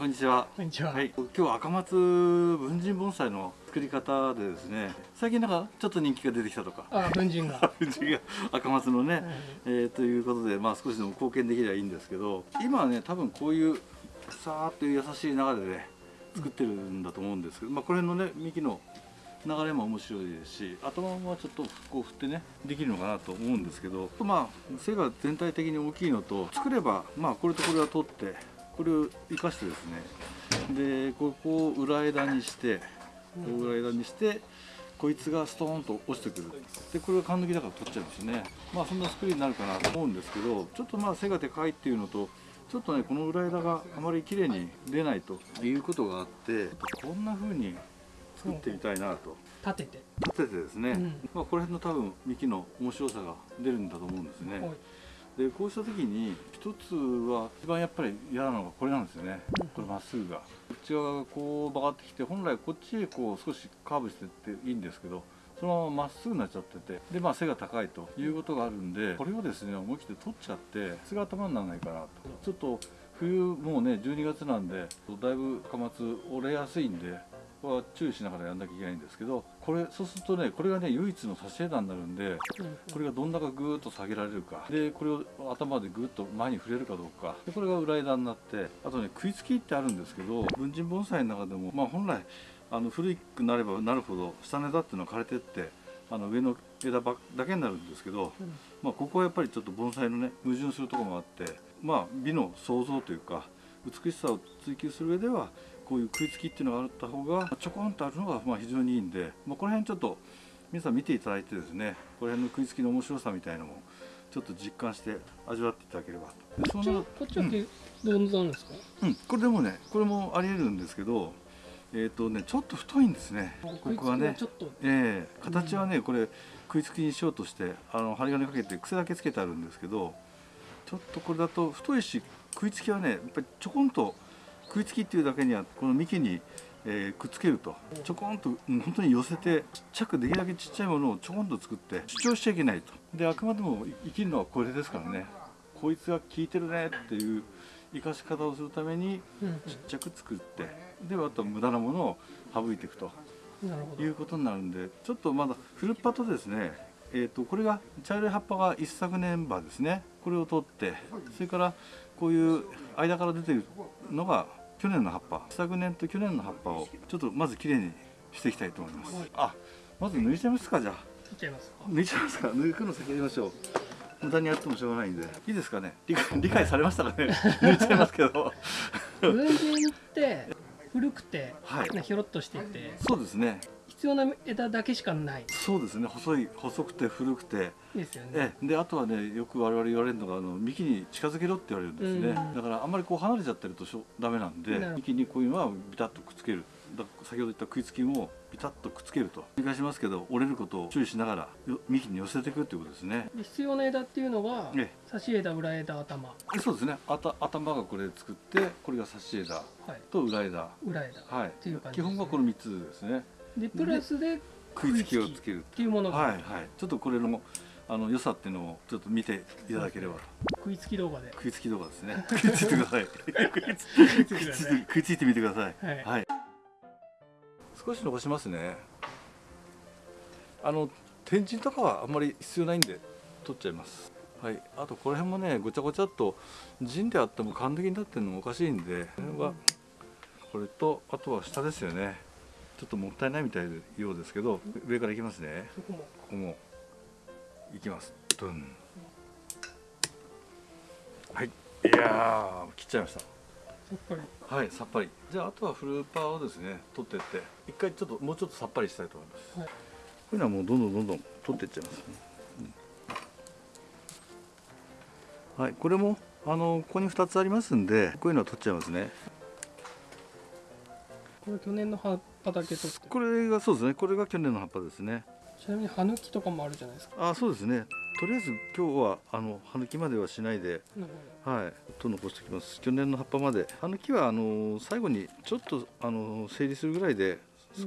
こんにちは。こんにちは。はい、今日は赤松文人盆栽の作り方でですね、最近なんかちょっと人気が出てきたとか。あ、文人が。文人が赤松のね、はい、えー、ということで、まあ少しでも貢献できればいいんですけど、今はね、多分こういうさーっという優しい流れでね、作ってるんだと思うんですけど、まあこれのね幹の流れも面白いですし頭はちょっとこう振ってねできるのかなと思うんですけどまあ背が全体的に大きいのと作ればまあこれとこれは取ってこれを生かしてですね。でここを裏枝にして裏枝にしてこいつがストーンと落ちてくる。でこれが缶抜きだから取っちゃうんですね。まあそんな作りになるかなと思うんですけどちょっとまあ背がでかいっていうのとちょっとねこの裏枝があまり綺麗に出ないということがあってこんな風に作ってみたいなと。立てて。立ててですね、うん、まあ、この辺の多分幹の面白さが出るんだと思うんですね、でこうした時に一つは一番やっぱり嫌なのがこれなんですよね、うん、これまっすぐが。こっち側がこう曲がってきて本来こっちへこう少しカーブしてっていいんですけどそのまままっすぐになっちゃっててでまあ背が高いということがあるんでこれをですね思い切って取っちゃって背が頭にならないかなと。ちょっと冬もうね12月なんでだいぶ貨物折れやすいんでは注意しながらやんなきゃいけないんですけどこれそうするとねこれがね唯一の差し枝になるんでこれがどんだかぐーっと下げられるか。でこれを頭でぐーっと前に触れるかどうか。でこれが裏枝になってあとね食いつきってあるんですけど文人盆栽の中でもまあ本来あの古くなればなるほど下の枝っていうのは枯れてってあの上の枝ばだけになるんですけど、まあ、ここはやっぱりちょっと盆栽のね矛盾するところもあってまあ美の創造というか美しさを追求する上ではこういう食いつきっていうのがあった方がちょこんとあるのがまあ非常にいいんで、まあ、この辺ちょっと皆さん見ていただいてですねこの辺の食いつきの面白さみたいのもちょっと実感して味わっていただければ。とこっちはこっちはどんなんですか、うん、これでもねこれもありえるんですけどえっ、ー、とねちょっと太いんですね。ここはね。ええ。ー、形はねこれ食いつきにしようとしてあの針金かけて癖だけつけてあるんですけどちょっとこれだと太いし食いつきはねやっぱりちょこんと食いつきっていうだけにはこの幹に、えー、くっつけるとちょこんと、うん、本当に寄せてちっちゃくできるだけちっちゃいものをちょこんと作って主張しちゃいけないと。であくまでも生きるのはこれですからね。こいつが効いてるねっていう生かし方をするためにちっちゃく作ってであと無駄なものを省いていくと。いうことになるんでちょっとまだフルパとですね。えーと、これが茶色い葉っぱが一昨年葉ですね。これを取ってそれからこういう間から出てるのが去年の葉っぱ。昨年と去年の葉っぱをちょっとまずきれいにしていきたいと思います、はい、あまず抜いちゃいますかじゃあ。抜いちゃいます抜いちゃいますか。抜くの先やりましょう。無駄にやってもしょうがないんで。いいですかね？理解理解されましたかね？抜いちゃいますけど。文人って古くて、はい、ひょろっとしていて。そうですね必要な枝だけしかない。そうですね。細い細くて古くて。ですよね。であとはねよく我々言われるのがあの幹に近づけろって言われるんですね、うん、だからあんまりこう離れちゃってるとしょダメなんで幹にこういうのはビタッとくっつける。だ先ほど言った食いつきもビタッとくっつけると。繰り返しますけど折れることを注意しながら幹に寄せていくっていうことですね。必要な枝っていうのが差し枝裏枝頭。そうですね。あた頭がこれ作ってこれが差し枝と裏枝、はい、裏枝はい、ね、基本はこの3つですねでプラスで食いつきをつけるっていう。ものが。はいはい。ちょっとこれのあの良さっていうのをちょっと見ていただければ。と食いつき動画で。食いつき動画ですね。食いついてください。食いついてみてください、はい、はい、少し伸ばしますね。あの天神とかはあんまり必要ないんで取っちゃいます。はい。あとこの辺もねごちゃごちゃっと陣であっても完璧になってるのもおかしいんでこれはこれとあとは下ですよねちょっともったいないみたいようですけど上からいきますね。ここも。いきます。ドン。はい。いや切っちゃいました。はいさっぱり。じゃああとはフルーパーをですね取ってって。一回ちょっともうちょっとさっぱりしたいと思います、はい、こういうのはもうどんどんどんどん取っていっちゃいます、ね。うん、はいこれもあのここに2つありますんでこういうのは取っちゃいますねこれ去年の葉っぱだけ取って。これがそうですね。これが去年の葉っぱですね。ちなみに葉抜きとかもあるじゃないですか。あそうですね。とりあえず今日はあの葉抜きまではしないで、はいと残しておきます。去年の葉っぱまで。葉抜きはあの最後にちょっとあの整理するぐらいで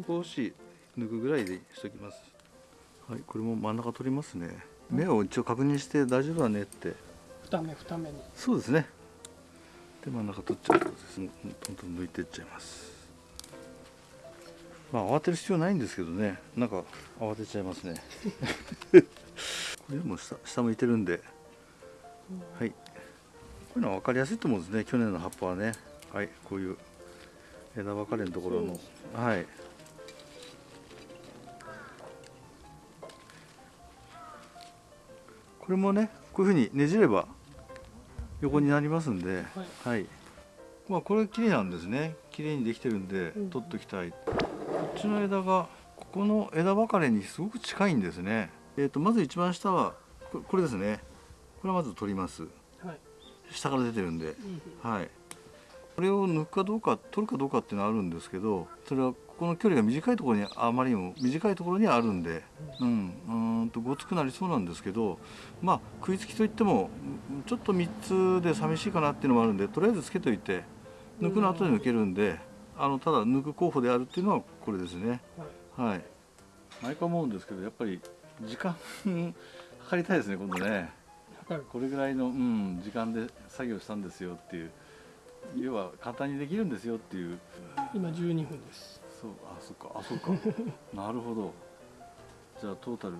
少し抜くぐらいでしておきます、はいこれも真ん中取りますね。目を一応確認して大丈夫だねって。二目二目に。そうですね。で真ん中取っちゃうとですねどんどん抜いていっちゃいますまあ慌てる必要ないんですけどね。なんか慌てちゃいますね。これも下下向いてるんで。はい。こういうのは分かりやすいと思うんですね。去年の葉っぱはね。はい。こういう枝分かれのところの。はい。これもねこういうふうにねじれば横になりますんで、はい、はい、まあこれ綺麗なんですね。綺麗にできてるんで取っておきたい、っちの枝がここの枝分かれにすごく近いんですね。えーと、まず一番下はこれですね。これはまず取ります、はい、下から出てるんで、うん、はい。これを抜くかどうか取るかどうかっていうのはあるんですけどそれはここの距離が短いところにあまりにも短いところにあるんで、うん、うん。とごつくなりそうなんですけどまあ食いつきといってもちょっと3つで寂しいかなっていうのもあるんでとりあえずつけといて抜くの後で抜けるんであのただ抜く候補であるっていうのはこれですね。はい、はい、毎回思うんですけどやっぱり時間 測りたいですね今度ね。これぐらいの、うん、時間で作業したんですよっていう。要は簡単にできるんですよっていう。今12分です。そうあそっかあそうか。なるほど。じゃあトータル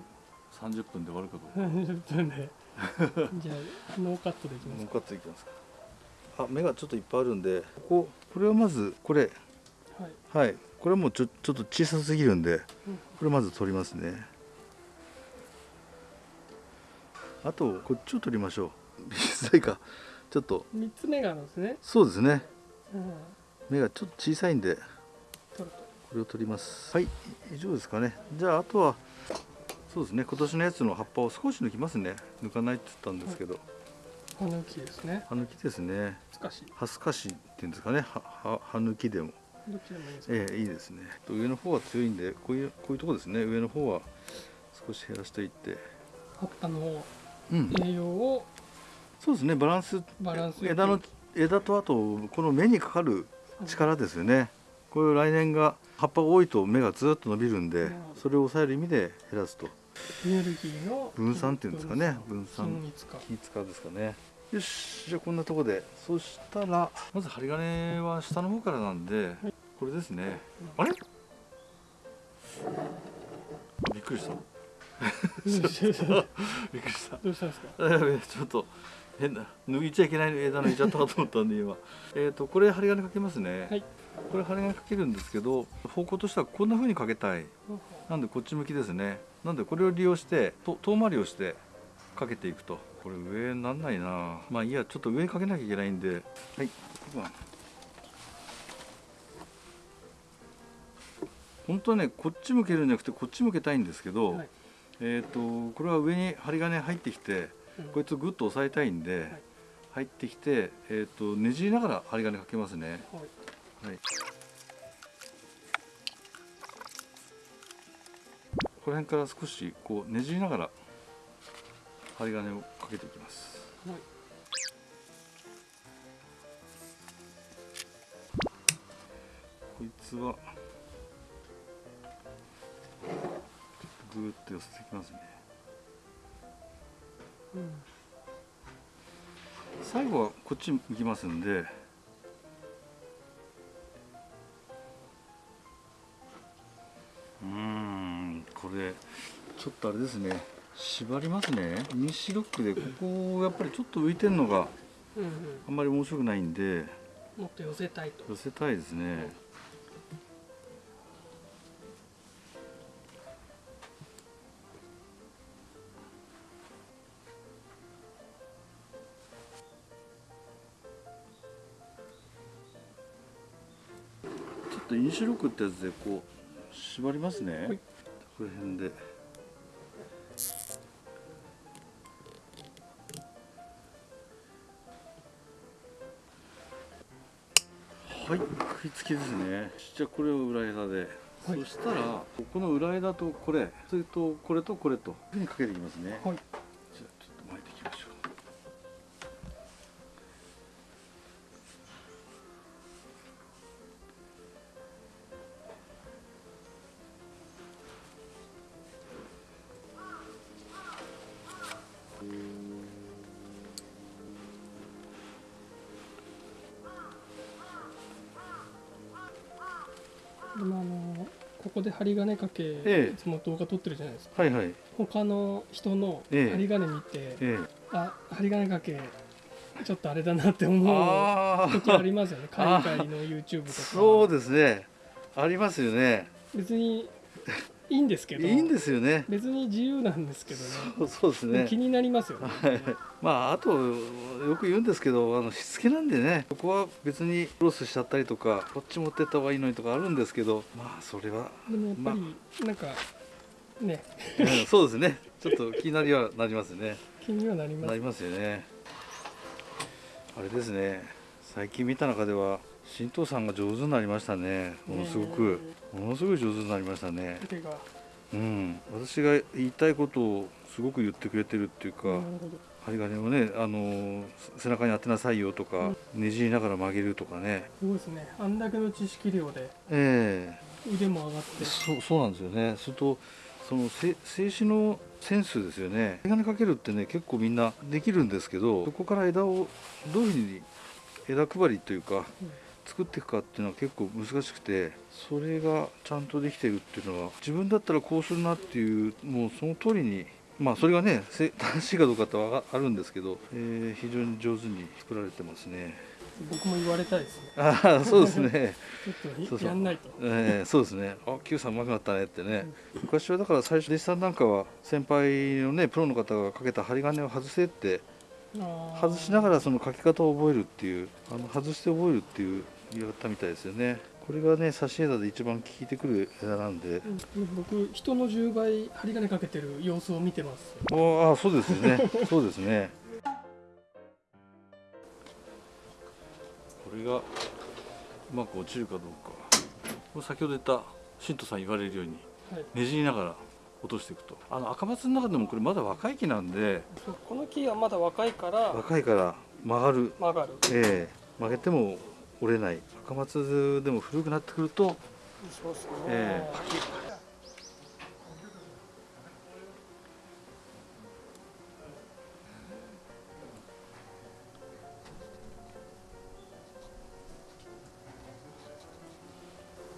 30分で終わるかどうか。30分で。じゃあノーカットでいきますノーカットでいきますか。あ目がちょっといっぱいあるんでこここれはまずこれはい、はい、これはもうちょちょっと小さすぎるんで、これまず取りますね。あとこっちを取りましょう。小さいか。ちょっと。三つ目があるんですね。そうですね、うん、目がちょっと小さいんでこれを取ります。はい。以上ですかね。じゃああとはそうですね。今年のやつの葉っぱを少し抜きますね。抜かないって言ったんですけど、葉抜きですね。葉抜きですね。葉すかし。っていうんですかね。葉葉抜きでもどっちでもいいですええいいですね。上の方は強いんでこういうこういうとこですね。上の方は少し減らしていって。葉っぱの栄養をそうですね。バランス枝の枝とあとこの目にかかる力ですよね、こういう来年が葉っぱが多いと芽がずっと伸びるんで、それを抑える意味で減らすと。エネルギーの分散っていうんですかね。分散。気使うですかね。よしじゃあこんなとこで。そしたらまず針金は下の方からなんで、これですね。あれ？びっくりした。びっくりした。どうしたんですか？ちょっと変な抜いちゃいけない枝抜いちゃったかと思ったんで今。えっとこれ針金かけますね、はい、これ針金かけるんですけど方向としてはこんな風にかけたい。なんでこっち向きですね。なんでこれを利用して遠回りをしてかけていくと。これ上になんないな。まあいいやちょっと上にかけなきゃいけないんで。はい本当はねこっち向けるんじゃなくてこっち向けたいんですけど、はい、えっ、とこれは上に針金入ってきてこいつをぐっと押さえたいんで、入ってきて、えーと、ねじりながら針金かけますね。はい、この辺から少しこうねじりながら針金をかけていきます。はい、こいつはぐーっと寄せていきますね。最後はこっち向きますんで。うんこれちょっとあれですね。縛りますね。ミシロックでここやっぱりちょっと浮いてるのがあんまり面白くないんで。もっと寄せたいと。寄せたいですね、とインシュロックってやつでこう縛りますね、はい、この辺で。はい。食いつきですね。じゃあこれを裏枝で、はい、そしたらこの裏枝とこれそれとこれとこれと。ふうにかけていきますね、はいここで針金かけ、ええ。いつも動画撮ってるじゃないですか。はいはい。他の人のええ。針金見て、ええ。あ針金かけちょっとあれだなって思うあ時ありあますよね。海外の YouTube とか。そうですね。ありますよね。別にいいんですけど。いいんですよね。別に自由なんですけどね。そうそうですね。気になりますよね。まああとよく言うんですけどあのしつけなんでね。ここは別にクロスしちゃったりとかこっち持ってった方がいいのにとかあるんですけどまあそれは、でもやっぱりなんかね。う んそうですね。ちょっと気になりはなりますね。気にはなります。なりますよね。あれですね最近見た中では新藤さんが上手になりましたね。ものすごく。ものすごい上手になりましたね。うん。私が言いたいことをすごく言ってくれてるっていうか、針金をね、あのー背中に当てなさいよとか、ねじりながら曲げるとかね。すごいですね。あんだけの知識量でえ腕も上がって。えそうそうなんですよね。それとそのせ静止のセンスですよね。針金かけるってね結構みんなできるんですけどそこから枝をどういうふうに枝配りというか、作っていくかっていうのは結構難しくてそれがちゃんとできてるっていうのは自分だったらこうするなっていうもうその通りにまあそれがねせ 正しいかどうかってはあるんですけど、えー非常に上手に作られてますね。僕も言われたいですね。ああそうですね、ちょっとそうそうやんないと。えーそうですね。あ Q さんうまくなったねってね、昔はだから最初弟子さんなんかは先輩のねプロの方がかけた針金を外せって外しながらその書き方を覚えるっていうあの外して覚えるっていうやったみたいですよね。これがね差し枝で一番効いてくる枝なんで。うん。僕人の10倍針金かけてる様子を見てます。ああそうですよね。そうですね。これがうまく落ちるかどうか。先ほど言った新藤さん言われるようにはい。ねじりながら落としていくと。あの赤松の中でもこれまだ若い木なんでこの木はまだ若いから若いから曲がる。曲がる。ええ曲げても折れない。赤松でも古くなってくるとそうですね、え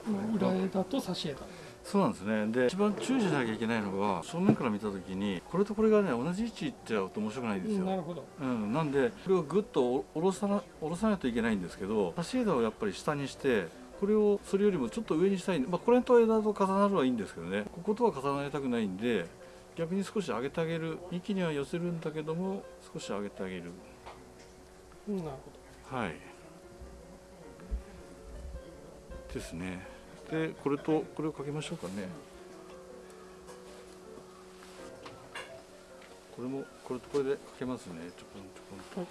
まあ裏枝と差し枝そうなんですね。で一番注意しなきゃいけないのが正面から見た時にこれとこれがね同じ位置いっちゃうと面白くないんですよ、なるほど。うん、なんでこれをぐっと下ろさな下ろさないといけないんですけど差し枝をやっぱり下にしてこれをそれよりもちょっと上にしたいんで、まあ、これと枝と重なるはいいんですけどね。こことは重なりたくないんで逆に少し上げてあげる幹には寄せるんだけども少し上げてあげる。うんなるほはい。ですねでこれとこれをかけましょうかね。これもこれとこれでかけますね。ちょこんちょこんと。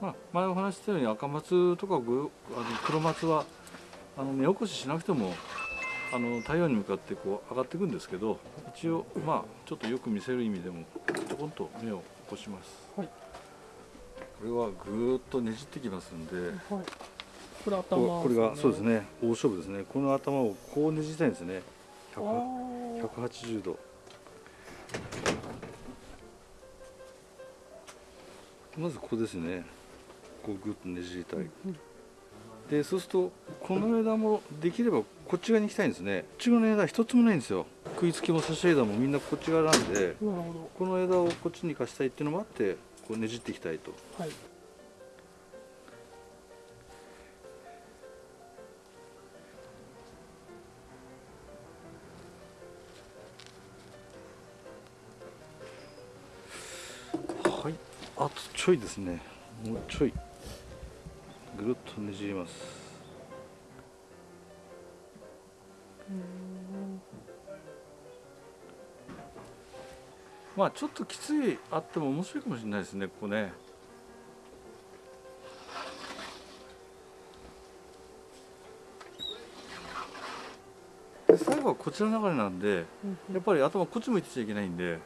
まあ前お話したように赤松とかぐあの黒松はあの根起こししなくてもあの太陽に向かってこう上がっていくんですけど一応まあちょっとよく見せる意味でもちょこんと芽を起こします、はい。これはぐーっとねじってきますんでどはい。これ頭ここれがそうですね。大勝負ですね。この頭をこうねじたいんですね。あ100ー180度。まずここですね。こうグッとねじりたい。うんでそうするとこの枝もできればこっち側に行きたいんですね。こっち側の枝一つもないんですよ。食いつきも差し枝もみんなこっち側なんでこの枝をこっちに生かしたいっていうのもあってこうねじっていきたいと。どはい。はい。あとちょいですね。もうちょい。ぐるっとねじりますまあちょっときついあっても面白いかもしれないですねここね。で最後はこちら流れなんでうんやっぱり頭こっち向いてちゃいけないんで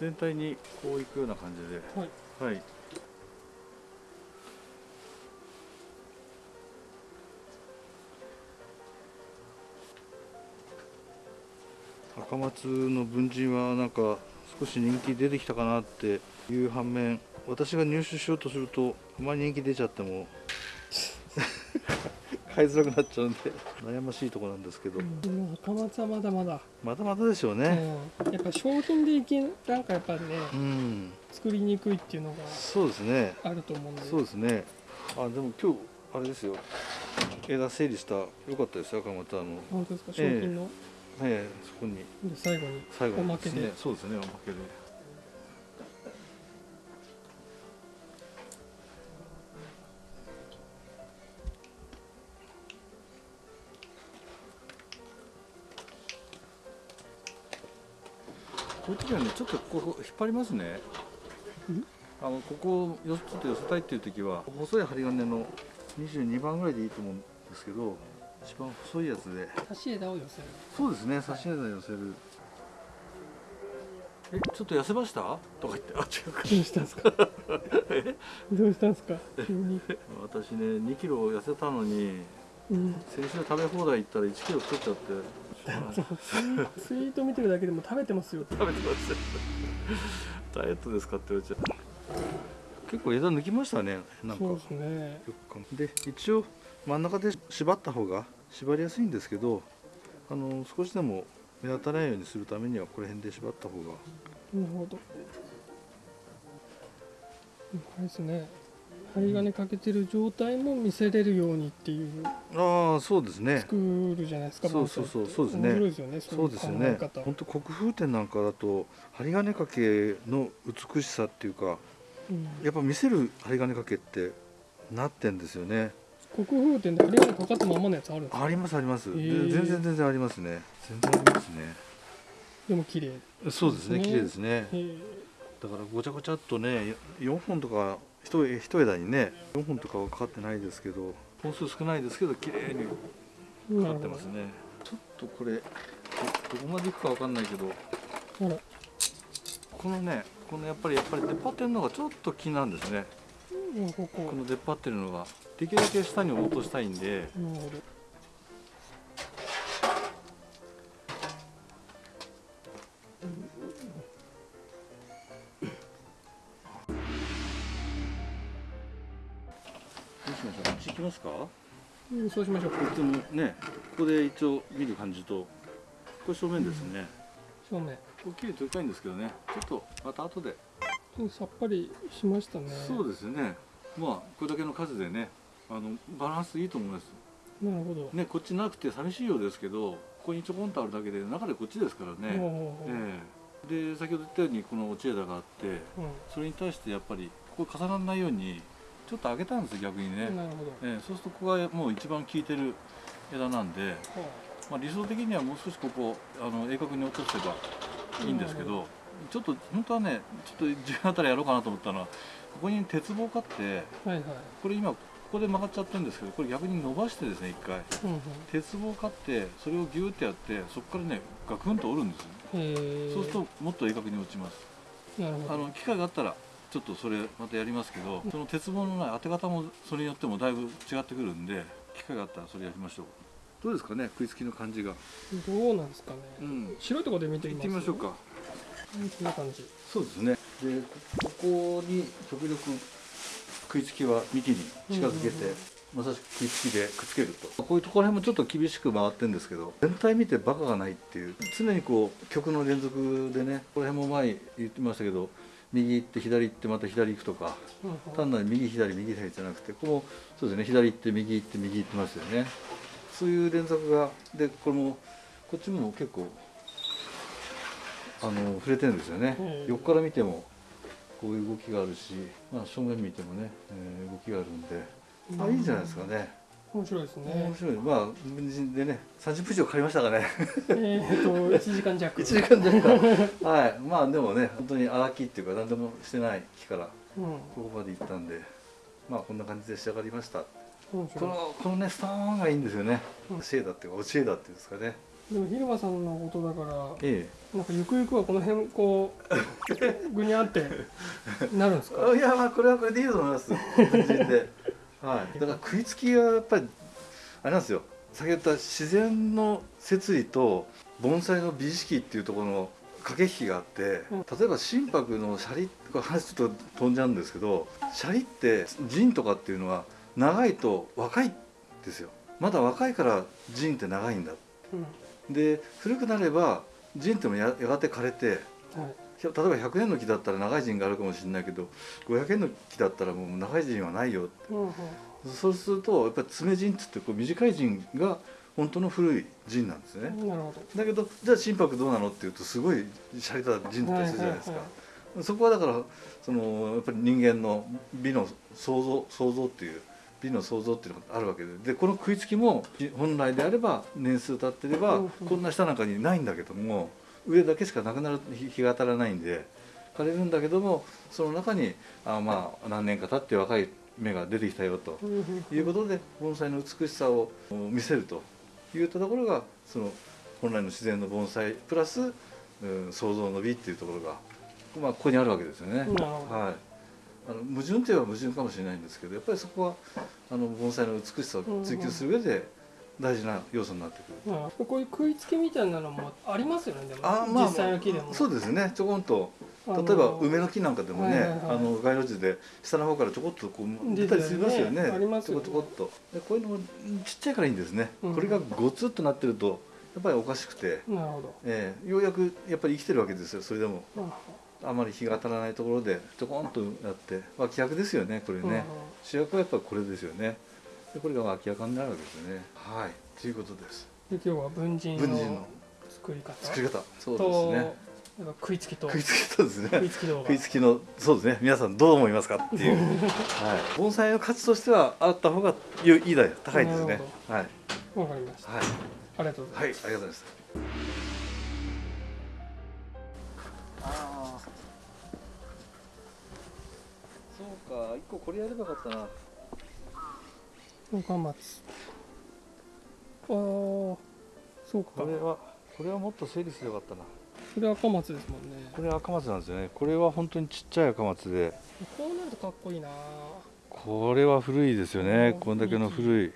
全体にこういくような感じで。はい。はい。赤松の文人はなんか少し人気出てきたかなっていう反面私が入手しようとするとあまり人気出ちゃっても 買いづらくなっちゃうんで悩ましいところなんですけど、うん、赤松はまだまだ。まだまだでしょうね、うん、やっぱ商品でいけなんかやっぱね、うん、作りにくいっていうのがそうですね。あると思うんで。そうですね。あでも今日あれですよ。枝整理した。よかったですよ赤松あの。本当ですか？商品の、えー、えー、そこに。で最後に最後おまけで、ね、そうですねおまけで。こういう時はねちょっとここ引っ張りますね。あのここをちょっと寄せたいっていう時は細い針金の22番ぐらいでいいと思うんですけど一番細いやつで。差し枝を寄せるそうですね差し枝寄せる。えちょっと痩せました？とか言って。あ違うか。どうしたんですか？どうしたんですか？急に。私ね2キロ痩せたのに、うん、先週食べ放題行ったら1キロ太っちゃって。ツイート見てるだけでも食べてますよ。食べてます ダイエットですかって言われちゃう。結構枝抜きましたねなんか。そうですね。で一応真ん中で縛った方が縛りやすいんですけどあの少しでも目立たないようにするためにはこの辺で縛った方がなるほど。これですね。針金かけてる状態も見せれるようにっていうああそうですね。作るじゃないですかそうそうそうそうですね。面白いですよねそうですよね。本当国風展なんかだと針金かけの美しさっていうか、うん、やっぱ見せる針金かけってなってんですよね国風展で針金かかったままのやつあるんですか？ありますあります、えー、全然全然ありますね。全然ありますね。でも綺麗そうですね綺麗ですね、えー、だからごちゃごちゃっとね4本とか一一枝にね4本とかはかかってないですけど本数少ないですけど綺麗にかかってますね、ちょっとこれどこまでいくかわかんないけどこのねこのやっぱりやっぱり出っ張ってるのがちょっと気なんですね、この出っ張ってるのができるだけ下に落としたいんで。きますか、うん、そうしましょう。こっちもねここで一応見る感じと。これ正面ですね、うん、正面。大きい撮りたいんですけどね。ちょっとまた後で。さっぱりしましたね。そうですね。まあこれだけの数でねあのバランスいいと思います。なるほど。ねこっちなくて寂しいようですけどここにちょこんとあるだけで中でこっちですからね、ええ、で先ほど言ったようにこの落ち枝があって、うん、それに対してやっぱりここ重ならないようにちょっと上げたんです逆にね。なるほど、えー、そうするとここがもう一番効いてる枝なんで、まあ、理想的にはもう少しここあの鋭角に落とせばいいんですけど、ちょっと本当はねちょっと自分あたりやろうかなと思ったのはここに鉄棒買って、はいはい、これ今ここで曲がっちゃってるんですけどこれ逆に伸ばしてですね一回、うんうん、鉄棒買ってそれをギューってやってそこからねガクンと折るんですよ。そうするともっと鋭角に落ちます。あの機械があったらちょっとそれまたやりますけどその鉄棒のない当て方もそれによってもだいぶ違ってくるんで機会があったらそれやりましょう。どうですかね食いつきの感じが。どうなんですかね、うん、白いところで見てみてみましょうか。こんな感じ。そうですね。でここに極力食いつきは幹に近づけて、まさしく食いつきでくっつけると。こういうところへもちょっと厳しく回ってるんですけど全体見てバカがないっていう。常にこう曲の連続でねこの辺も前言ってましたけど右行って左行ってまた左行くとか、単なる右左右左じゃなくてここもそうですね左行って右行って右行ってますよね。そういう連続がでこれもこっちも結構あの触れてるんですよね、横から見てもこういう動きがあるし、まあ、正面見てもね、えー、動きがあるんで、あいいんじゃないですかね。面白いですね。面白い。まあでね30分以上かかりましたかね。えっと 1時間弱。1時間弱はい。まあでもね本当に荒木っていうか何でもしてない木からここまで行ったんで、まあこんな感じで仕上がりました。このこのねスターンがいいんですよね、うん、シェーダーっていうか落ち枝っていうんですかねでも広間さんのことだから、ええ、なんかゆくゆくはこの辺こう ぐにゃってなるんですか？いやまあこれはこれでいいと思います。はい、だから食いつきがやっぱりあれなんですよ。先ほど言った自然の摂理と盆栽の美意識っていうところの駆け引きがあって、例えば心拍のシャリとか話ちょっと飛んじゃうんですけどシャリって陣とかっていうのは長いと若いですよ。まだ若いから陣って長いんだ、うん、で古くなれば陣ってもややがて枯れて、はい、例えば100年の木だったら長い陣があるかもしれないけど500年の木だったらもう長い陣はないよって、うんうん、そうするとやっぱり爪陣っつってこう短い陣が本当の古い陣なんですね。だけどじゃあ心拍どうなのっていうとすごい洒落た陣だったりするじゃないですか、そこはだからそのやっぱり人間の美の創造創造っていう美の創造っていうのがあるわけで。でこの食いつきも本来であれば年数経ってればこんな下なんかにないんだけども上だけしかなくなる日が当たらないんで枯れるんだけどもその中にあまあ何年か経って若い芽が出てきたよということで盆栽の美しさを見せるといったところがその本来の自然の盆栽プラス、うん、創造の美っていうところが、まあ、ここにあるわけですよね。はいあの矛盾といえば矛盾かもしれないんですけどやっぱりそこはあの盆栽の美しさを追求する上で大事な要素になってくる、うん、こういう食いつきみたいなのもありますよねでも。あ、まあ、実際の木でも。そうですね。ちょこんと例えば梅の木なんかでもね、はいはいはい、あの街路樹で下の方からちょこっとこう出たりしますよね。ありますよ、ね、ちょこちょこっと。でこういうのもちっちゃいからいいんですね。うん、これがゴツっとなってるとやっぱりおかしくて、なるほど。えー、ようやくやっぱり生きてるわけですよ。それでも。あまり日が当たらないところでちょこんとやって脇役ですよねこれね、主役はやっぱりこれですよね。でこれが脇役になるわけですね。はい。ということです。で今日は文人の作り方？作り方。そうですね。食いつきと。食いつきとですね。食いつき食いつきのそうですね。皆さんどう思いますかっていう、はい、盆栽の価値としてはあった方がいいだよ。高いですね。はい。わかりました、はい、ありがとうございます、はい、ありがとうございますか一個これやればよかったな。岡松ああそうか。これはこれはもっと整理すればよかったな。これ赤松ですもんね。これ赤松なんですよね。これは本当にちっちゃい赤松で。こうなるとかっこいいな。これは古いですよね。こんだけの古い。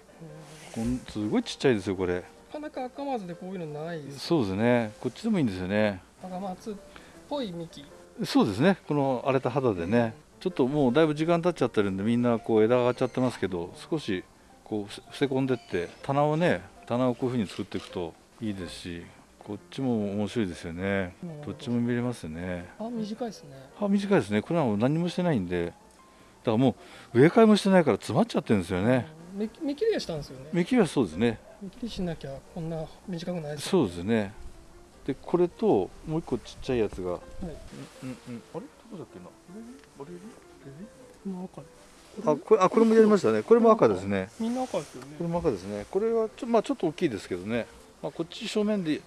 こんすごいちっちゃいですよこれ。なかなか赤松でこういうのないですそうですね。こっちでもいいんですよね。赤松っぽい幹。そうですね。この荒れた肌でねちょっともうだいぶ時間経っちゃってるんでみんなこう枝が上がっちゃってますけど少しこう伏せ込んでって棚をね棚をこういうふうに作っていくといいですしこっちも面白いですよね。どっちも見れますね。あ、短いですね。あ、短いですね。これはもう何もしてないんで。だからもう植え替えもしてないから詰まっちゃってるんですよね。目目切りはしたんですよね。目切りはそうですね。目切りしなきゃこんな短くないです、ね、そうですね。でこれともう一個ちっちゃいやつが、はい、うんうんあれ？どこだっけな。あれ？れ？赤あこれあこれもやりましたね。これも赤ですね。みんな赤ですよね。これも赤ですね。これはちょまあちょっと大きいですけどね。まあこっち正面で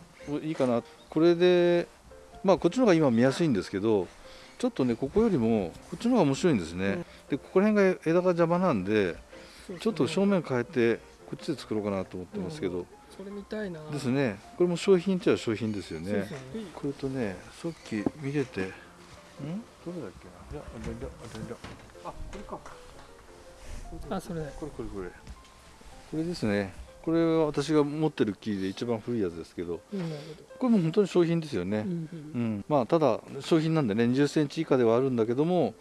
いいかな。これでまあこっちの方が今見やすいんですけどちょっとねここよりもこっちの方が面白いんですね、うん、でここら辺が枝が邪魔なんで、ちょっと正面変えてこっちで作ろうかなと思ってますけど、うん、それ見たいな。ですね。これも商品っちゃ商品ですよね、ね、これとねさっき見ててん？どれだっけな？いやあれだあれだあこれかあそれこれこれこれこれですねこれは私が持ってる木で一番古いやつですけど、これも本当に商品ですよね、うん、うん、まあただ商品なんでね2 0センチ以下ではあるんだけども、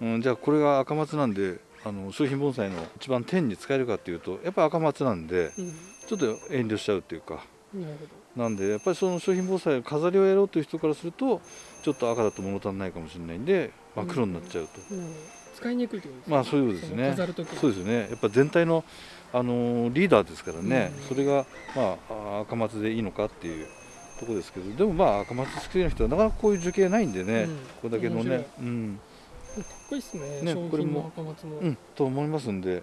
うん、じゃあこれが赤松なんであの商品盆栽の一番天に使えるかっていうとやっぱ赤松なんで、ちょっと遠慮しちゃうっていうか。なんでやっぱりその商品盆栽飾りをやろうという人からするとちょっと赤だと物足りないかもしれないんで、まあ、黒になっちゃうと、使いにくいってことですね。まあそういうことですね。そうですね。やっぱ全体のあのリーダーですからね、それが、まあ、赤松でいいのかっていうとこですけどでもまあ赤松好きな人はなかなかこういう樹形ないんでね、うん、これだけのね、うん、かっこいいっすね。ねこれも赤松も、うん、と思いますんで。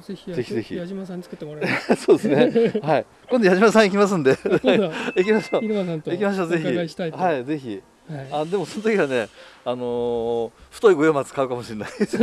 ぜひぜひぜひ矢島さんに作ってもらえ そうですね。はい。今度矢島さん行きますんで。行きましょう。行きましょうぜひ。はいぜひ。はい、あでもその時はねあのー、太い五葉松買うかもしれないです。